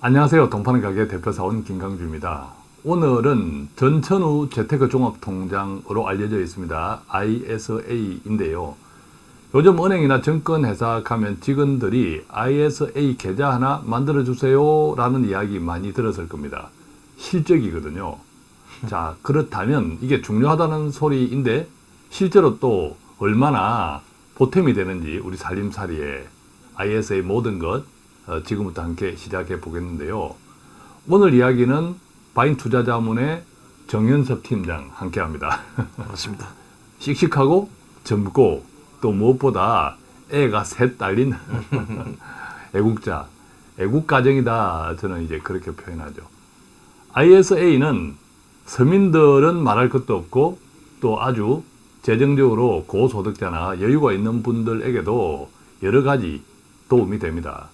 안녕하세요. 동파는 가게 대표사원 김강주입니다. 오늘은 전천후 재테크 종합통장으로 알려져 있습니다. ISA인데요. 요즘 은행이나 증권회사 가면 직원들이 ISA 계좌 하나 만들어주세요 라는 이야기 많이 들었을 겁니다. 실적이거든요. 자, 그렇다면 이게 중요하다는 소리인데 실제로 또 얼마나 보탬이 되는지 우리 살림살이에 ISA 모든 것 어, 지금부터 함께 시작해 보겠는데요. 오늘 이야기는 바인 투자자문의 정현섭 팀장 함께 합니다. 맞습니다. 씩씩하고 젊고 또 무엇보다 애가 셋 딸린 애국자, 애국가정이다. 저는 이제 그렇게 표현하죠. ISA는 서민들은 말할 것도 없고 또 아주 재정적으로 고소득자나 여유가 있는 분들에게도 여러 가지 도움이 됩니다.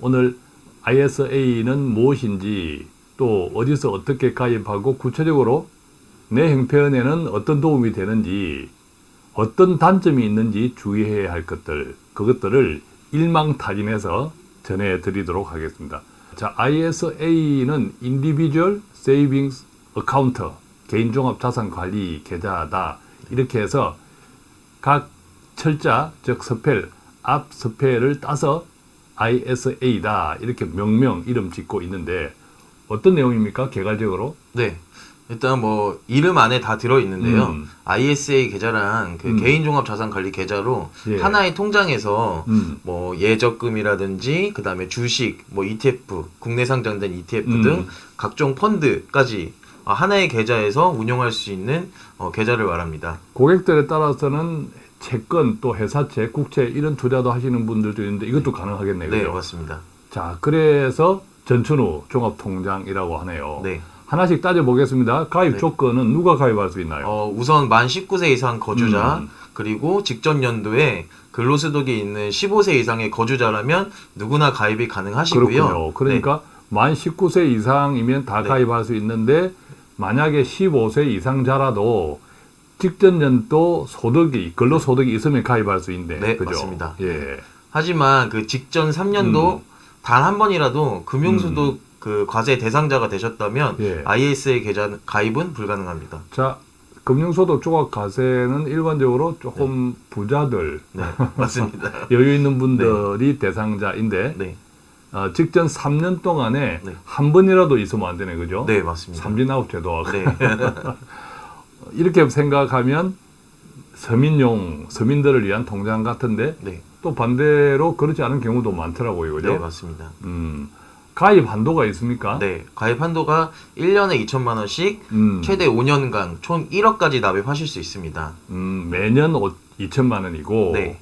오늘 ISA는 무엇인지 또 어디서 어떻게 가입하고 구체적으로 내 형편에는 어떤 도움이 되는지 어떤 단점이 있는지 주의해야 할 것들 그것들을 일망타진해서 전해드리도록 하겠습니다. 자, ISA는 Individual Savings Account 개인종합자산관리 계좌다 이렇게 해서 각 철자 즉 spell 앞 spell을 따서 ISA다 이렇게 명명 이름 짓고 있는데 어떤 내용입니까 개괄적으로? 네. 일단 뭐 이름 안에 다 들어 있는데요. 음. ISA 계좌란 그 음. 개인종합자산관리 계좌로 예. 하나의 통장에서 음. 뭐 예적금이라든지 그 다음에 주식, 뭐 ETF, 국내 상장된 ETF 음. 등 각종 펀드까지 아, 하나의 계좌에서 운용할 수 있는 어, 계좌를 말합니다. 고객들에 따라서는 채권 또 회사채, 국채 이런 투자도 하시는 분들도 있는데 이것도 가능하겠네요. 네, 그죠? 맞습니다. 자, 그래서 전천후 종합통장이라고 하네요. 네. 하나씩 따져보겠습니다. 가입 네. 조건은 누가 가입할 수 있나요? 어, 우선 만 19세 이상 거주자 음. 그리고 직전 연도에 근로소득이 있는 15세 이상의 거주자라면 누구나 가입이 가능하시고요. 그렇군요. 그러니까 만 19세 이상이면 다 네. 가입할 수 있는데 만약에 15세 이상자라도 직전 연도 소득이 근로소득이 있으면 가입할 수 있는데 네, 그죠? 맞습니다. 예. 하지만 그 직전 3년도 음. 단한 번이라도 금융소득 그 과세 대상자가 되셨다면 예. ISA 계좌 가입은 불가능합니다. 자, 금융소득 조각 과세는 일반적으로 조금 부자들, 네, 맞습니다. 여유 있는 분들이 대상자인데 네, 어, 직전 3년 동안에 네. 한 번이라도 있으면 안 되네, 그죠? 네, 맞습니다. 삼진아웃 제도하고 네, 이렇게 생각하면 서민용 서민들을 위한 통장 같은데 네, 또 반대로 그렇지 않은 경우도 많더라고요, 그죠? 네, 맞습니다. 음, 가입 한도가 있습니까? 네, 가입 한도가 1년에 2천만 원씩 음, 최대 5년간 총 1억까지 납입하실 수 있습니다. 음, 매년 2천만 원이고 네.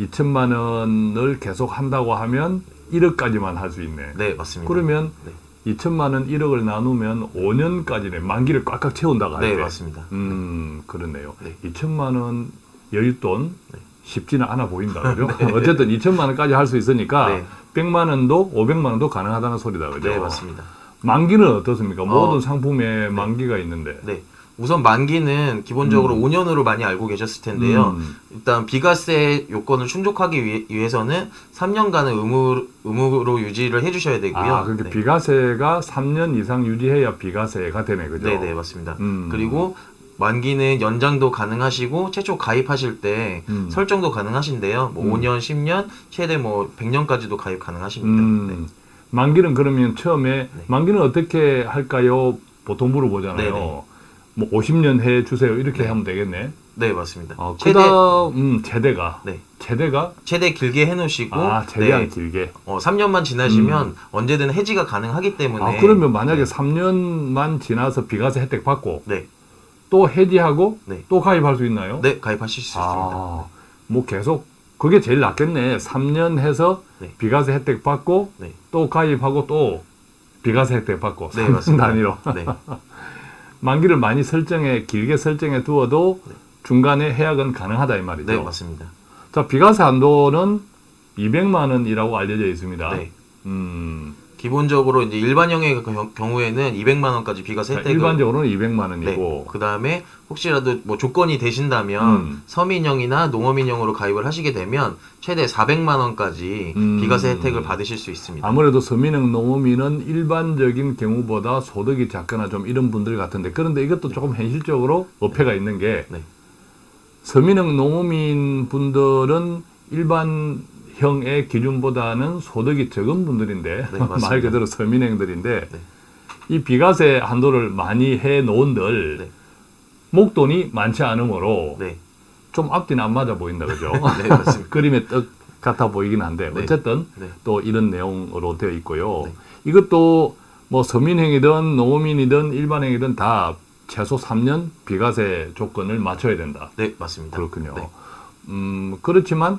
2천만 원을 계속 한다고 하면 1억까지만 할 수 있네. 네, 맞습니다. 그러면 네. 2천만 원 1억을 나누면 5년까지네. 만기를 꽉꽉 채운다고 할 네, 때. 맞습니다. 음, 그렇네요. 네. 2천만 원 여윳돈 네. 쉽지는 않아 보인다. 그죠? 어쨌든 2천만 원까지 할 수 있으니까 네. 100만 원도 500만 원도 가능하다는 소리다. 그죠? 네, 맞습니다. 만기는 어떻습니까? 어, 모든 상품에 만기가 있는데. 네. 우선 만기는 기본적으로 5년으로 많이 알고 계셨을 텐데요. 음, 일단 비과세 요건을 충족하기 위해, 위해서는 3년간은 의무, 의무로 유지를 해주셔야 되고요. 아, 그러니까 네. 비과세가 3년 이상 유지해야 비과세가 되네. 그죠? 네, 네, 맞습니다. 음. 그리고 만기는 연장도 가능하시고 최초 가입하실 때 음. 설정도 가능하신데요. 뭐 음. 5년, 10년, 최대 뭐 100년까지도 가입 가능하십니다. 음, 네. 만기는 그러면 처음에 네. 만기는 어떻게 할까요? 보통 물어보잖아요. 네네. 뭐 50년 해 주세요. 이렇게 네. 하면 되겠네. 네, 맞습니다. 어, 최대 그다음 음, 최대가 네. 최대가 최대 길게 해놓으시고 아 최대한 네, 길게. 어, 3년만 지나시면 언제든 해지가 가능하기 때문에 아 그러면 만약에 네. 3년만 지나서 비과세 혜택 받고 네, 또 해지하고 네. 또 가입할 수 있나요? 네 가입하실 수 있습니다. 아, 뭐 계속 그게 제일 낫겠네. 3년 해서 네. 비과세 혜택 받고 네, 또 가입하고 또 비과세 혜택 받고 네 3년 맞습니다. 단위로. 네, 만기를 많이 설정해 길게 설정해 두어도 네. 중간에 해약은 가능하다 이 말이죠. 네 맞습니다. 자 비과세 한도는 200만 원이라고 알려져 있습니다. 네, 음, 기본적으로 이제 일반형의 경- 경우에는 200만 원까지 비과세 자, 혜택을 일반적으로는 200만 네. 원이고 그 다음에 혹시라도 뭐 조건이 되신다면 음. 서민형이나 농어민형으로 가입을 하시게 되면 최대 400만 원까지 음. 비과세 혜택을 받으실 수 있습니다. 아무래도 서민형 농어민은 일반적인 경우보다 소득이 작거나 좀 이런 분들 같은데 그런데 이것도 조금 현실적으로 어폐가 있는 게 네. 서민형 농어민 분들은 일반 형의 기준보다는 소득이 적은 분들인데 네. 말 그대로 서민형들인데 네. 이 비과세 한도를 많이 해 놓은들 네. 목돈이 많지 않으므로 네. 좀 앞뒤는 안 맞아 보인다 그죠? 네. 그림의 떡 같아 보이긴 한데 네. 어쨌든 네. 또 이런 내용으로 되어 있고요. 네. 이것도 뭐 서민행이든 농어민이든 일반행이든 다 최소 3년 비과세 조건을 맞춰야 된다. 네, 맞습니다. 그렇군요. 네. 음, 그렇지만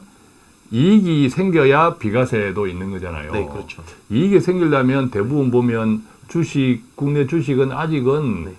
이익이 생겨야 비과세도 있는 거잖아요. 네, 그렇죠. 이익이 생기려면 대부분 보면 주식, 국내 주식은 아직은 네.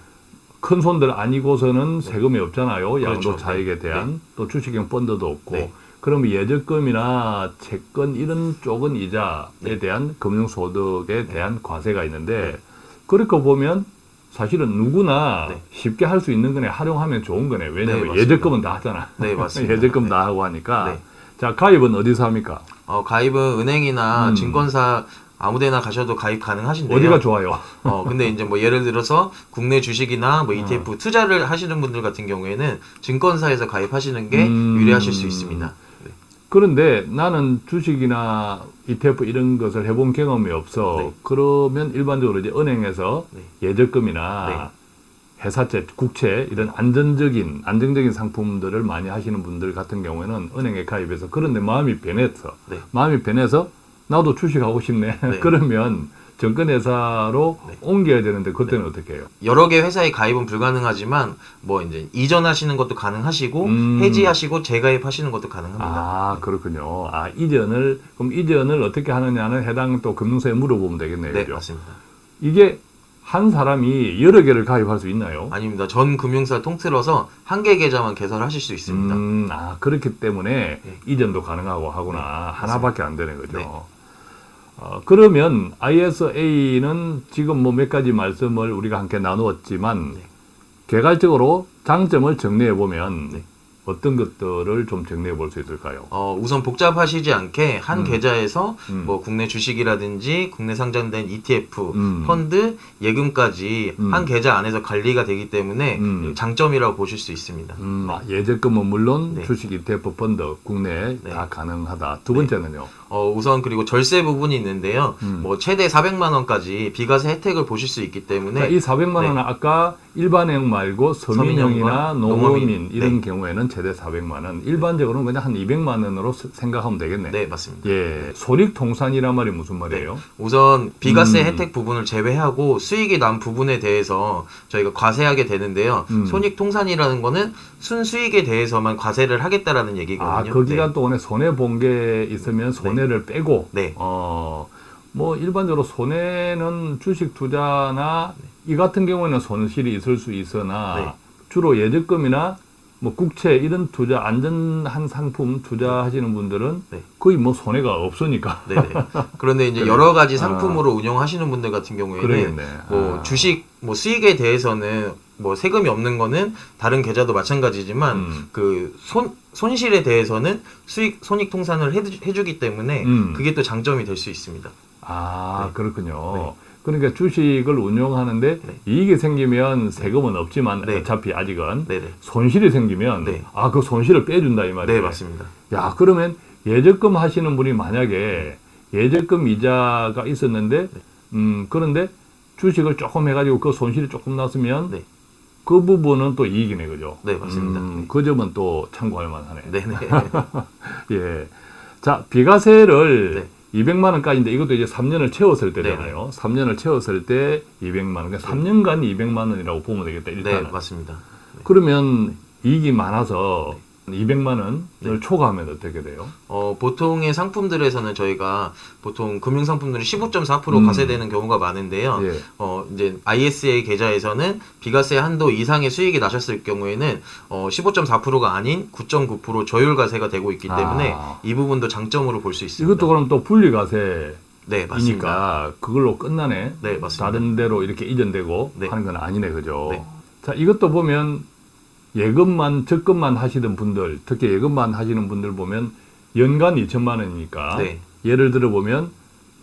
큰 손들 아니고서는 세금이 없잖아요. 그렇죠. 양도 차익에 대한 또 주식형 펀드도 없고. 네. 그러면 예적금이나 채권 이런 쪽은 이자에 네. 대한 금융소득에 대한 과세가 있는데 그렇게 보면 사실은 누구나 네. 쉽게 할 수 있는 거네 활용하면 좋은 거네 네, 왜냐하면. 예적금은 다 하잖아 네, 맞습니다. 예적금 네. 다 하고 하니까 네. 자 가입은 어디서 합니까 어, 가입은 은행이나 음. 증권사 아무데나 가셔도 가입 가능하신데요. 어디가 좋아요 어, 근데 이제 뭐 예를 들어서 국내 주식이나 어. 뭐 ETF 투자를 하시는 분들 같은 경우에는 증권사에서 가입하시는 게 음. 유리하실 수 있습니다. 네. 그런데 나는 주식이나 ETF 이런 것을 해본 경험이 없어 네. 그러면 일반적으로 이제 은행에서 네. 예적금이나 회사채, 국채 이런 안전적인 안정적인 상품들을 많이 하시는 분들 같은 경우에는 은행에 가입해서 그런데 마음이 변했어. 네. 마음이 변해서 나도 주식하고 싶네. 네. 그러면 정권회사로 네. 옮겨야 되는데 그때는 어떻게 해요? 여러 개 회사에 가입은 불가능하지만 뭐 이제 이전하시는 것도 가능하시고 음. 해지하시고 재가입하시는 것도 가능합니다. 아 그렇군요. 아 이전을 그럼 이전을 어떻게 하느냐는 해당 또 금융사에 물어보면 되겠네요. 네, 그죠? 맞습니다. 이게 한 사람이 여러 개를 가입할 수 있나요? 아닙니다. 전 금융사 통틀어서 한 개 계좌만 개설하실 수 있습니다. 음, 아 그렇기 때문에 네. 이전도 가능하고 하구나 하나밖에 안 되는 거죠. 네. 어, 그러면 ISA는 지금 뭐 몇 가지 말씀을 우리가 함께 나누었지만 네. 개괄적으로 장점을 정리해 보면 네. 어떤 것들을 좀 정리해 볼 수 있을까요? 어, 우선 복잡하시지 않게 한 음. 계좌에서 음. 뭐 국내 주식이라든지 국내 상장된 ETF, 음. 펀드, 예금까지 음. 한 계좌 안에서 관리가 되기 때문에 음. 장점이라고 보실 수 있습니다. 음, 아, 예적금은 물론 네. 주식 ETF 펀드 국내 네. 다 가능하다. 두 번째는요. 어, 우선 그리고 절세 부분이 있는데요. 음. 뭐 최대 400만 원까지 비과세 혜택을 보실 수 있기 때문에 자, 이 400만 원은 아까 일반형 말고 서민형이나 농어민 농어민. 이런 네. 경우에는 최대 400만 원. 일반적으로는 그냥 한 200만 원으로 스- 생각하면 되겠네. 네, 맞습니다. 예, 손익통산이란 말이 무슨 말이에요? 우선 비과세 음. 혜택 부분을 제외하고 수익이 난 부분에 대해서 저희가 과세하게 되는데요. 음. 손익 통산이라는 거는 순수익에 대해서만 과세를 하겠다라는 얘기거든요. 아, 거기가 네. 또 오늘 손해 본 게 있으면 손해 를 빼고, 네. 어, 뭐 일반적으로 손해는 주식 투자나 이 같은 경우에는 손실이 있을 수 있으나 네. 주로 예적금이나 뭐 국채 이런 투자 안전한 상품 투자하시는 분들은 네. 거의 뭐 손해가 없으니까 네네. 그런데 이제 그래. 여러 가지 아. 상품으로 운영하시는 분들 같은 경우에는 그러겠네. 뭐 아. 주식 뭐 수익에 대해서는 뭐 세금이 없는 거는 다른 계좌도 마찬가지지만 음. 그 손 손실에 대해서는 수익 손익 통산을 해주, 해주기 때문에 음. 그게 또 장점이 될 수 있습니다. 아, 네. 그렇군요. 네. 그러니까 주식을 운용하는데 네. 이익이 생기면 세금은 없지만 네. 어차피 아직은 네네. 손실이 생기면 네. 아, 그 손실을 빼준다 이 말이에요. 네 맞습니다. 야, 그러면 예적금 하시는 분이 만약에 예적금 이자가 있었는데, 네. 음, 그런데 주식을 조금 해가지고 그 손실이 조금 났으면 네. 그 부분은 또 이익이네, 그죠? 네, 맞습니다. 음, 그 점은 또 참고할 만하네. 네네. 예. 자, 비과세를 네. 200만 원까지인데 이것도 이제 3년을 채웠을 때잖아요. 3년을 채웠을 때 200만 원. 그러니까 3년간 200만 원이라고 보면 되겠다, 네 일단은. 맞습니다. 그러면 이익이 많아서 200만 원을 네. 초과하면 어떻게 돼요? 어, 보통의 상품들에서는 저희가 보통 금융 상품들이 15.4% 음. 과세되는 경우가 많은데요. 예. 어, 이제 ISA 계좌에서는 비과세 한도 이상의 수익이 나셨을 경우에는 어, 15.4%가 아닌 9.9% 저율 과세가 되고 있기 때문에 아. 이 부분도 장점으로 볼 수 있습니다. 이것도 그럼 또 분리 과세 네, 맞습니다. 그걸로 끝나네. 네, 맞습니다. 다른 데로 이렇게 이전되고 네. 하는 건 아니네, 그죠? 네. 자, 이것도 보면 예금만 적금만 하시던 분들, 특히 예금만 하시는 분들 보면 연간 2천만 원이니까 네. 예를 들어 보면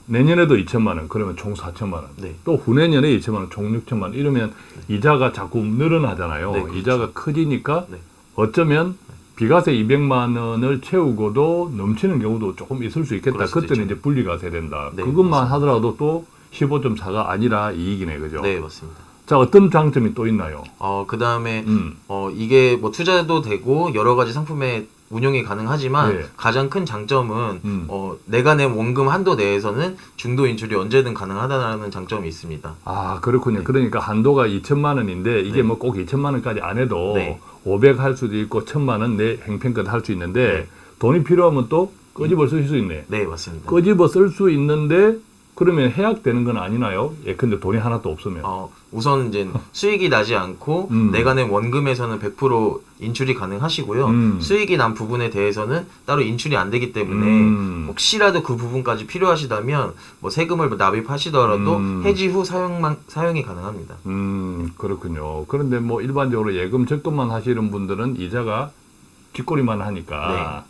내년에도 2천만 원, 그러면 총 4천만 원. 네. 또 후내년에 2천만 원, 총 6천만 원. 이러면 이자가 자꾸 늘어나잖아요. 네, 그렇죠. 이자가 커지니까 네. 어쩌면 비과세 200만 원을 채우고도 넘치는 경우도 조금 있을 수 있겠다. 그때는 있죠. 이제 분리과세 된다. 네, 그것만 맞습니다. 하더라도 또 15.4가 아니라 이익이네, 그죠? 네, 맞습니다. 자, 어떤 장점이 또 있나요? 어, 그 다음에 음. 어, 이게 뭐 투자도 되고 여러 가지 상품에 운용이 가능하지만 네. 가장 큰 장점은 음. 어, 내가 낸 원금 한도 내에서는 중도 인출이 언제든 가능하다는 장점이 있습니다. 아, 그렇군요. 네. 그러니까 한도가 2천만 원인데 이게 네. 뭐꼭 2천만 원까지 안 해도 네. 500할 수도 있고 1천만 원 내 행편껏 할 수 있는데 네. 돈이 필요하면 또 끄집어 쓸 수 있네. 네, 맞습니다. 끄집어 쓸 수 있는데 그러면 해약되는 건 아니나요? 예, 근데 돈이 하나도 없으면. 어, 우선 이제 수익이 나지 않고 음. 내가 낸 원금에서는 100% 인출이 가능하시고요. 음. 수익이 난 부분에 대해서는 따로 인출이 안 되기 때문에 음. 혹시라도 그 부분까지 필요하시다면 뭐 세금을 납입하시더라도 음. 해지 후 사용만 사용이 가능합니다. 음, 그렇군요. 그런데 뭐 일반적으로 예금 적금만 하시는 분들은 이자가 뒷꼬리만 하니까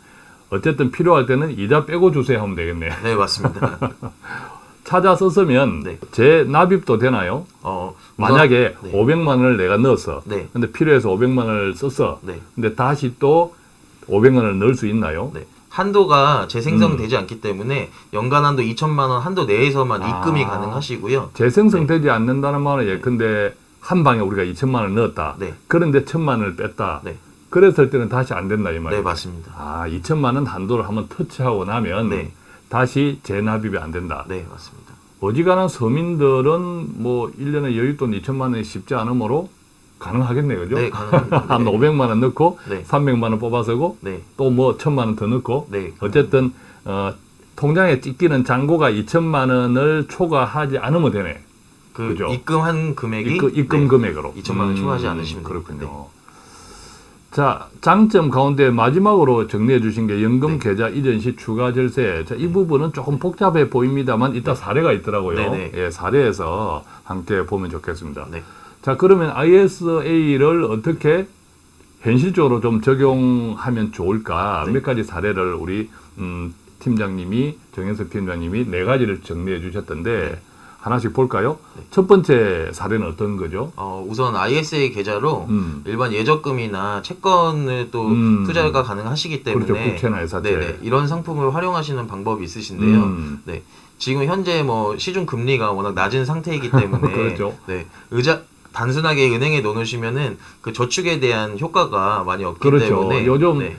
어쨌든 필요할 때는 이자 빼고 주세요 하면 되겠네. 네, 맞습니다. 찾아 썼으면 네. 재납입도 되나요? 어, 만약에 네. 500만 원을 내가 넣었어. 네. 근데 필요해서 500만 원을 썼어. 네. 근데 다시 또 500만 원을 넣을 수 있나요? 네. 한도가 재생성되지 음. 않기 때문에 연간 한도 2천만 원 한도 내에서만 아. 입금이 가능하시고요. 재생성되지 않는다는 말은 예컨대 한 방에 우리가 2천만 원을 넣었다. 네. 그런데 1천만 원을 뺐다. 네. 그랬을 때는 다시 안 된다 이 네, 말이에요. 맞습니다. 아, 2천만 원 한도를 한번 터치하고 나면 네. 다시 재납입이 안 된다. 네, 맞습니다. 어지간한 서민들은 뭐 1년에 여윳돈 2천만 원이 쉽지 않으므로 가능하겠네요. 그죠? 네, 가능합니다. 한 네. 500만 원 넣고 네. 300만 원 뽑아서고 네. 또뭐 1000만 원 더 넣고 네. 어쨌든 어, 통장에 찍히는 잔고가 2천만 원을 초과하지 않으면 되네. 그 그죠? 입금한 금액이 입금, 입금 네. 금액으로. 2천만 원 초과하지 음, 않으시면 그렇군요. 자, 장점 가운데 마지막으로 정리해 주신 게 연금 네. 계좌 이전 시 추가 절세. 자, 이 부분은 조금 복잡해 보입니다만 이따 사례가 있더라고요. 네, 네. 예, 사례에서 함께 보면 좋겠습니다. 네. 자, 그러면 ISA를 어떻게 현실적으로 좀 적용하면 좋을까? 네. 몇 가지 사례를 우리 음, 팀장님이 정현석 팀장님이 네 가지를 정리해 주셨던데 하나씩 볼까요? 네. 첫 번째 사례는 어떤 거죠? 어, 우선 ISA 계좌로 음. 일반 예적금이나 채권을 또 음. 투자가 가능하시기 때문에 그렇죠. 국채나 회사채. 네네, 이런 상품을 활용하시는 방법이 있으신데요. 음. 네. 지금 현재 뭐 시중 금리가 워낙 낮은 상태이기 때문에 그렇죠. 네. 의자 단순하게 은행에 넣으시면은 그 저축에 대한 효과가 많이 없기 그렇죠. 때문에 요즘 네.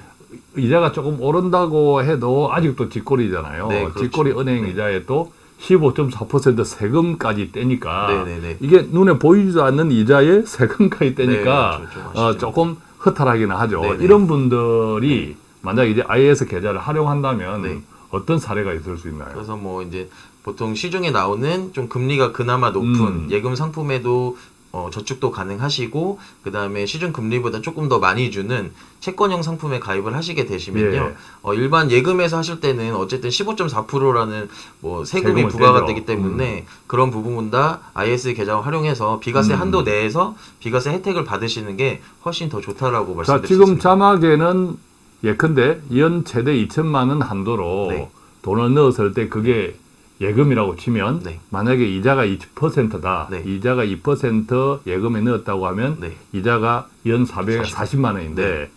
이자가 조금 오른다고 해도 아직도 직골이잖아요. 네, 그렇죠. 직골이 은행 네. 이자에 또 15.4% 세금까지 떼니까 네네네. 이게 눈에 보이지도 않는 이자에 세금까지 떼니까 네, 좀 어. 조금 허탈하기는 하죠. 네네. 이런 분들이 만약 이제 IS 계좌를 활용한다면 네. 어떤 사례가 있을 수 있나요? 그래서 뭐 이제 보통 시중에 나오는 좀 금리가 그나마 높은 음. 예금 상품에도 어, 저축도 가능하시고 그 다음에 시중 금리보다 조금 더 많이 주는 채권형 상품에 가입을 하시게 되시면요 예. 어, 일반 예금에서 하실 때는 어쨌든 15.4%라는 뭐 세금이 부과가. 음. 되기 때문에 그런 부분 다 IS 계좌 활용해서 비과세 음. 한도 내에서 비과세 혜택을 받으시는 게 훨씬 더 좋다라고 수 지금. 자막에는 예컨대 연 최대 2천만 원 한도로 네. 돈을 넣었을 때 그게 예금이라고 치면 네. 만약에 이자가 2%다. 네. 이자가 2% 예금에 넣었다고 하면 네. 이자가 연 440만 원인데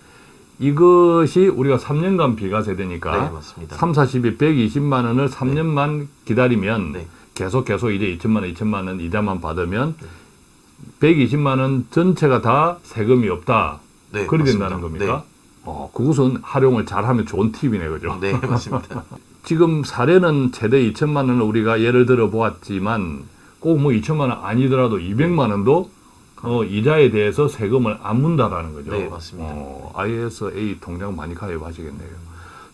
이것이 우리가 3년간 비과세 되니까 네, 맞습니다. 3, 40이 120만 원을 3년만 기다리면 네. 계속 계속 이제 2천만 원, 2천만 원 이자만 받으면 120만 원 전체가 다 세금이 없다. 네, 그리 맞습니다. 된다는 겁니까? 어, 그것은 활용을 잘하면 좋은 팁이네, 그죠? 네, 네 맞습니다. 지금 사례는 최대 2천만 원을 우리가 예를 들어 보았지만 꼭 뭐 2천만 원 아니더라도 200만 원도 어, 이자에 대해서 세금을 안 문다라는 거죠. 네, 맞습니다. 어, ISA 통장 많이 가입하시겠네요.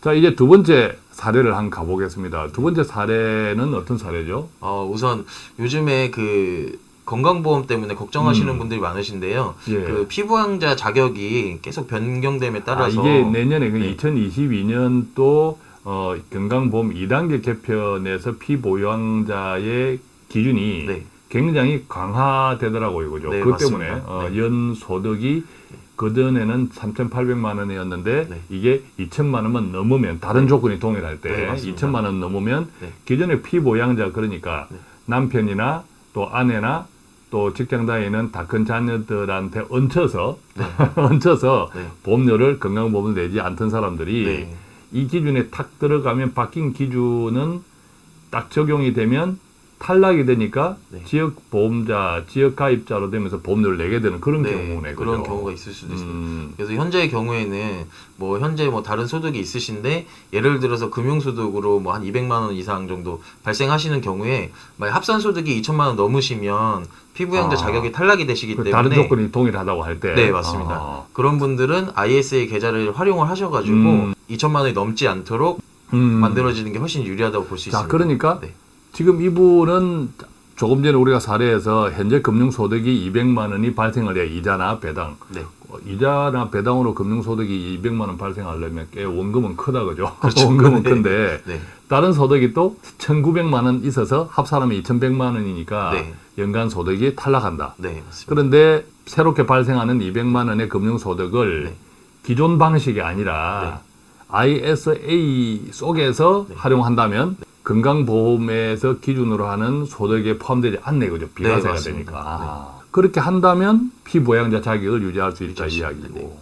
자, 이제 두 번째 사례를 한번 가보겠습니다. 두 번째 사례는 어떤 사례죠? 어, 우선 요즘에 그 건강보험 때문에 걱정하시는 음. 분들이 많으신데요. 예. 그 피부양자 자격이 계속 변경됨에 아, 따라서 이게 내년에 그 네. 2022년 또 어, 건강보험 2단계 개편에서 피보유자의 기준이 네. 굉장히 강화되더라고요. 그죠? 네, 그 맞습니다. 때문에 어, 네. 연 소득이 그전에는 3,800만 원이었는데 네. 이게 2천만 원만 넘으면 다른 네. 조건이 동일할 때 네, 맞습니다. 2천만 원 넘으면 네. 기존의 피보양자 그러니까 네. 남편이나 또 아내나 또 직장 다니는 다 큰 자녀들한테 얹혀서 얹혀서 네. 보험료를 건강보험을 내지 않던 사람들이 네. 이 기준에 탁 들어가면 바뀐 기준은 딱 적용이 되면 탈락이 되니까 네. 지역 보험자, 지역 가입자로 되면서 보험료를 내게 되는 그런 네, 경우네. 그런 그죠? 경우가 있을 수도 있습니다. 음, 그래서 현재의 경우에는 뭐 현재 뭐 다른 소득이 있으신데 예를 들어서 금융소득으로 뭐 한 200만 원 이상 정도 발생하시는 경우에 만약 합산 소득이 2천만 원 넘으시면 피부양자 아. 자격이 탈락이 되시기 그 때문에 다른 조건이 동일하다고 할 때. 네 맞습니다. 아, 그런 분들은 ISA 계좌를 활용을 하셔가지고 음. 2천만 원이 넘지 않도록 음. 만들어지는 게 훨씬 유리하다고 볼수 자, 있습니다. 그러니까 네. 지금 이분은 조금 전에 우리가 사례에서 현재 금융소득이 200만 원이 발생을 해 이자나 배당. 네. 어, 이자나 배당으로 금융소득이 200만 원 발생하려면 꽤 원금은 크다 그죠? 그렇죠. 원금은 네. 큰데 네. 다른 소득이 또 1,900만 원 있어서 합산하면 2,100만 원이니까 네. 연간 소득이 탈락한다. 네. 그런데 새롭게 발생하는 200만 원의 금융소득을 네. 기존 방식이 아니라 ISA 속에서 네. 활용한다면 건강보험에서 기준으로 하는 소득에 포함되지 않네 그죠? 비과세가 네. 되니까. 아, 그렇게 한다면 피보양자 자격을 유지할 수 있다 이야기고. 네.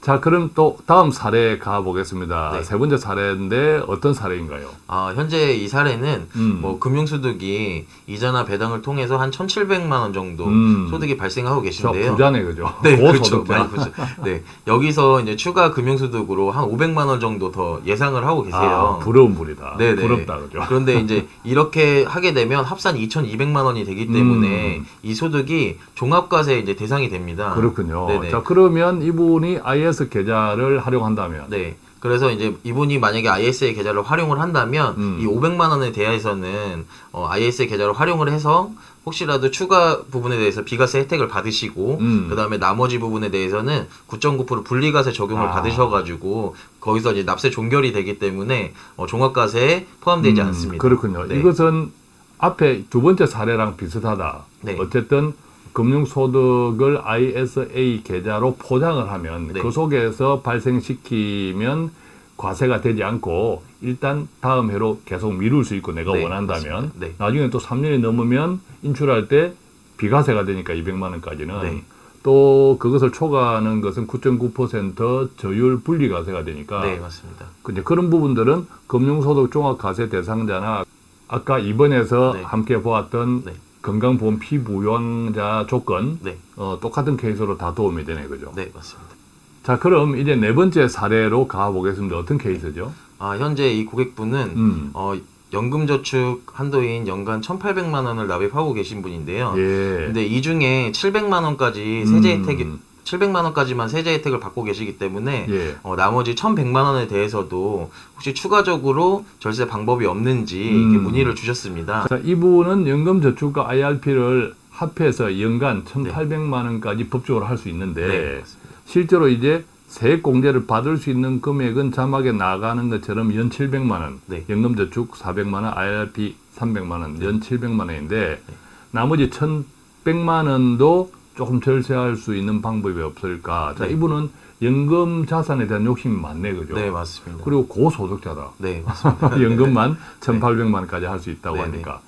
자 그럼 또 다음 사례 가보겠습니다 네. 세 번째 사례인데 어떤 사례인가요? 아, 현재 이 사례는 음. 뭐 금융소득이 이자나 배당을 통해서 한 1,700만 원 정도 음. 소득이 발생하고 저 계신데요. 부자네 그죠? 네, 그렇죠. 많이 부자. 네, 여기서 이제 추가 금융소득으로 한 500만 원 정도 더 예상을 하고 계세요. 아, 부러운 분이다. 네네. 부럽다 그죠? 그런데 이제 이렇게 하게 되면 합산 2,200만 원이 되기 때문에 음. 이 소득이 종합과세 이제 대상이 됩니다. 그렇군요. 네네. 자 그러면 이분이 IS 계좌를 활용한다면 네. 그래서 이제 이분이 만약에 ISA 계좌를 활용을 한다면 음. 이 500만 원에 대해서는 어, ISA 계좌를 활용을 해서 혹시라도 추가 부분에 대해서 비과세 혜택을 받으시고 음. 그다음에 나머지 부분에 대해서는 9.9% 분리과세 적용을 아. 받으셔가지고 거기서 이제 납세 종결이 되기 때문에 어, 종합과세에 포함되지 음, 않습니다. 그렇군요. 네. 이것은 앞에 두 번째 사례랑 비슷하다. 네. 어쨌든 금융소득을 ISA 계좌로 포장을 하면 네. 그 속에서 발생시키면 과세가 되지 않고 일단 다음 해로 계속 미룰 수 있고 내가 네, 원한다면. 네. 나중에 또 3년이 넘으면 인출할 때 비과세가 되니까 200만 원까지는 네. 또 그것을 초과하는 것은 9.9% 저율 분리과세가 되니까 네, 맞습니다. 근데 그런 부분들은 금융소득 종합과세 대상자나 아까 이번에서 네. 함께 보았던 네. 건강보험 피부양자 조건 네, 어, 똑같은 케이스로 다 도움이 되네 그죠? 네, 맞습니다. 자 그럼 이제 네 번째 사례로 가보겠습니다. 어떤 케이스죠? 아, 현재 이 고객분은 음. 어, 연금저축 한도인 연간 1,800만 원을 납입하고 계신 분인데요. 예. 근데 이 중에 700만 원까지 세제 음. 혜택이 700만 원까지만 세제 혜택을 받고 계시기 때문에 예. 어, 나머지 1,100만 원에 대해서도 혹시 추가적으로 절세 방법이 없는지 음. 이렇게 문의를 주셨습니다. 자 이분은 연금저축과 IRP를 합해서 연간 네. 1,800만 원까지 법적으로 할 수 있는데 네. 실제로 이제 세액 공제를 받을 수 있는 금액은 자막에 나가는 것처럼 연 700만 원, 네. 연금저축 400만 원, IRP 300만 원, 연 700만 원인데 네. 나머지 1,100만 원도 조금 절세할 수 있는 방법이 없을까? 자, 네. 이분은 연금 자산에 대한 욕심이 많네, 그죠? 네, 맞습니다. 그리고 고소득자다. 네, 맞습니다. 연금만 1,800만 원까지 할 수 있다고 네, 하니까.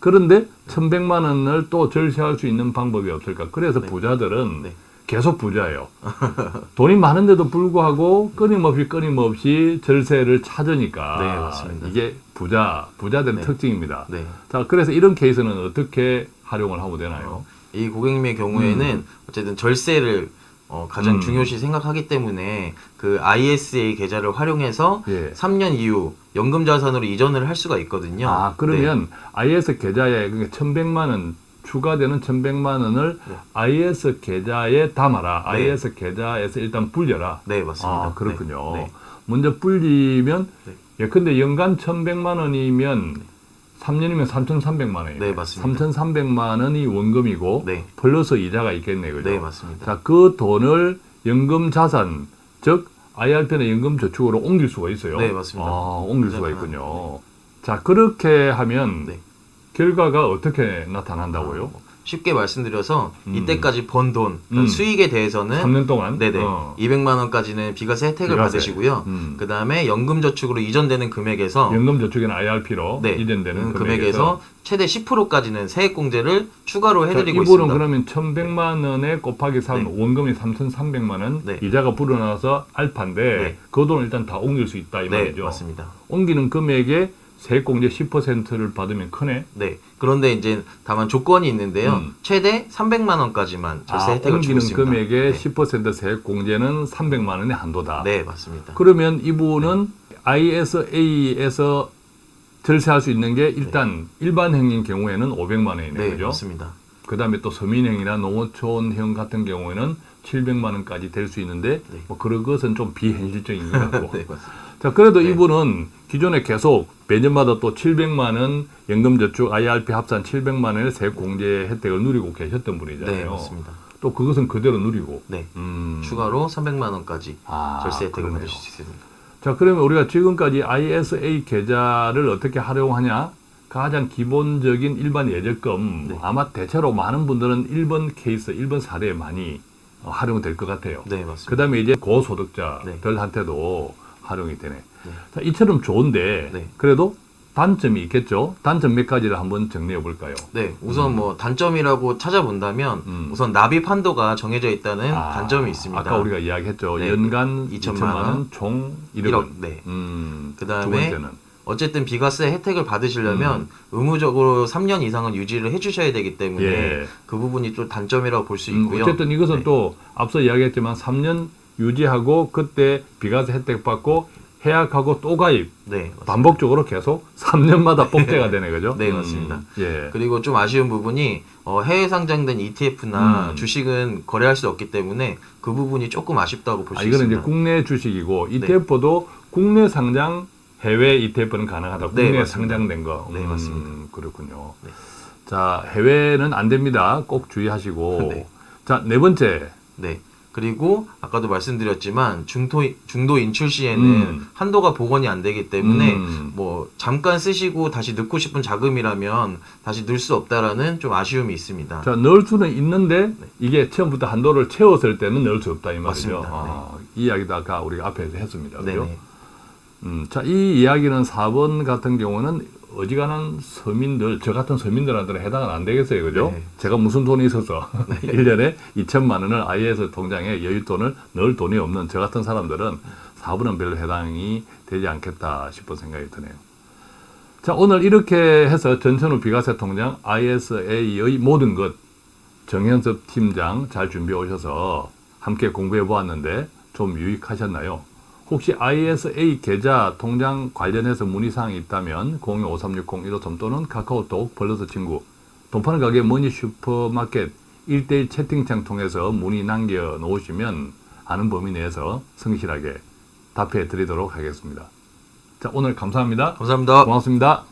그런데 1,100만 원을 또 절세할 수 있는 방법이 없을까? 그래서 네. 부자들은 네. 계속 부자예요. 돈이 많은데도 불구하고 끊임없이 끊임없이 절세를 찾으니까 네, 맞습니다. 이게 부자 부자들의 네. 특징입니다. 네. 자, 그래서 이런 케이스는 어떻게 활용을 하면 되나요? 이 고객님의 경우에는 어쨌든 절세를 어, 가장 음. 중요시 생각하기 때문에 그 ISA 계좌를 활용해서 예. 3년 이후 연금 자산으로 이전을 할 수가 있거든요. 아, 그러면 IS 계좌에 그러니까 1,100만 원 추가되는 1,100만 원을 네. IS 계좌에 담아라. 네. IS 계좌에서 일단 불려라. 네, 네, 맞습니다. 아, 그렇군요. 네, 네. 먼저 불리면 네. 예, 근데 연간 1,100만 원이면 3년이면 3,300만 원이에요. 네, 맞습니다. 3,300만 원이 원금이고 네. 플러스 이자가 있겠네요. 그죠? 네, 맞습니다. 자, 그 돈을 연금 자산, 즉 IRP는 연금 저축으로 옮길 수가 있어요. 네, 맞습니다. 아, 옮길 수가 있군요. 자, 그렇게 하면 네. 결과가 어떻게 나타난다고요? 쉽게 말씀드려서 음. 이때까지 번 돈, 음. 수익에 대해서는 3년 동안? 네네 어. 200만 원까지는 비과세 혜택을 비과세. 받으시고요. 음. 그 다음에 연금저축으로 이전되는 금액에서 연금 저축이나 IRP로 네, 이전되는 음, 금액에서 금액에서 최대 10%까지는 세액공제를 추가로 자, 해드리고 이분은 있습니다. 그러면 1,100만 원에 곱하기 3 네. 원금이 3,300만 원, 네. 이자가 불어나서 알파인데 네. 그 돈을 일단 다 옮길 수 있다 이 네, 말이죠. 맞습니다. 옮기는 금액에 세액공제 10%를 받으면 크네. 네. 그런데 이제 다만 조건이 있는데요. 음. 최대 300만 원까지만 절세 아, 혜택을 주고 있습니다. 금액의 네. 10% 세액 공제는 300만 원의 한도다. 네, 맞습니다. 그러면 이분은 ISA에서 절세할 수 있는 게 일단 일반행인 경우에는 500만 원이네요. 네, 그죠? 맞습니다. 그 다음에 또 서민행이나 농어촌형 같은 경우에는 700만 원까지 될 수 있는데 네. 뭐 그런 것은 좀 비현실적인 것 같고. 네, 맞습니다. 자, 그래도 네. 이분은 기존에 계속 매년마다 또 700만 원 연금저축 IRP 합산 700만 원의 세액 공제 혜택을 누리고 계셨던 분이잖아요. 네, 맞습니다. 또 그것은 그대로 누리고. 네. 음. 추가로 300만 원까지 아, 절세 혜택을 그러네요. 받으실 수 있습니다. 자, 그러면 우리가 지금까지 ISA 계좌를 어떻게 활용하냐? 가장 기본적인 일반 예적금 네. 아마 대체로 많은 분들은 1번 케이스, 1번 사례에 많이 어, 활용될 것 같아요. 네, 맞습니다. 그 다음에 이제 고소득자들한테도 활용이 되네. 네. 자, 이처럼 좋은데 네. 그래도 단점이 있겠죠? 단점 몇 가지를 한번 정리해 볼까요? 네, 우선 뭐 단점이라고 찾아본다면 음. 우선 납입 한도가 정해져 있다는 아, 단점이 있습니다. 아까 우리가 이야기했죠. 네. 연간 2천만 2천만 원, 원, 총 1억. 1억. 원. 네. 음, 그다음에 어쨌든 비과세 혜택을 받으시려면 의무적으로 3년 이상은 유지를 해주셔야 되기 때문에 예. 그 부분이 또 단점이라고 볼수 음, 있고요. 어쨌든 이것은 네. 또 앞서 이야기했지만 3년 유지하고 그때 비과세 혜택 받고 해약하고 또 가입 네. 반복적으로 계속 3년마다 복제가 되네 그죠? 네, 맞습니다. 예. 그리고 좀 아쉬운 부분이 어, 해외 상장된 ETF나 음. 주식은 거래할 수 없기 때문에 그 부분이 조금 아쉽다고 볼 아, 수 이거는 있습니다. 이제 국내 주식이고 ETF도 국내 상장 해외 ETF는 가능하다. 네, 국내 맞습니다. 상장된 거. 네, 맞습니다. 그렇군요. 네. 자, 해외는 안 됩니다. 꼭 주의하시고. 네. 자, 네 번째. 네. 그리고 아까도 말씀드렸지만 중도 중도 인출 시에는 음. 한도가 복원이 안 되기 때문에 음. 뭐 잠깐 쓰시고 다시 넣고 싶은 자금이라면 다시 넣을 수 없다라는 좀 아쉬움이 있습니다. 자, 넣을 수는 있는데 이게 처음부터 한도를 채웠을 때는 넣을 수 없다 이 말이죠. 아, 이 이야기도 아까 우리가 앞에서 했습니다. 그죠? 음, 자, 이 이야기는 4번 같은 경우는 어지간한 서민들, 저 같은 서민들한테는 해당은 안 되겠어요. 그죠? 네. 제가 무슨 돈이 있어서 1년에 2천만 원을 IS 통장에 여윳돈을 넣을 돈이 없는 저 같은 사람들은 4번은 별로 해당이 되지 않겠다 싶은 생각이 드네요. 자, 오늘 이렇게 해서 전천후 비과세 통장 ISA의 모든 것 정현섭 팀장 잘 준비해 오셔서 함께 공부해 보았는데 좀 유익하셨나요? 혹시 ISA 계좌 통장 관련해서 문의사항이 있다면 025360-153 또는 카카오톡 플러스 친구 돈 파는 가게 머니 슈퍼마켓 1대1 채팅창 통해서 문의 남겨 놓으시면 아는 범위 내에서 성실하게 답해 드리도록 하겠습니다. 자, 오늘 감사합니다. 감사합니다. 고맙습니다.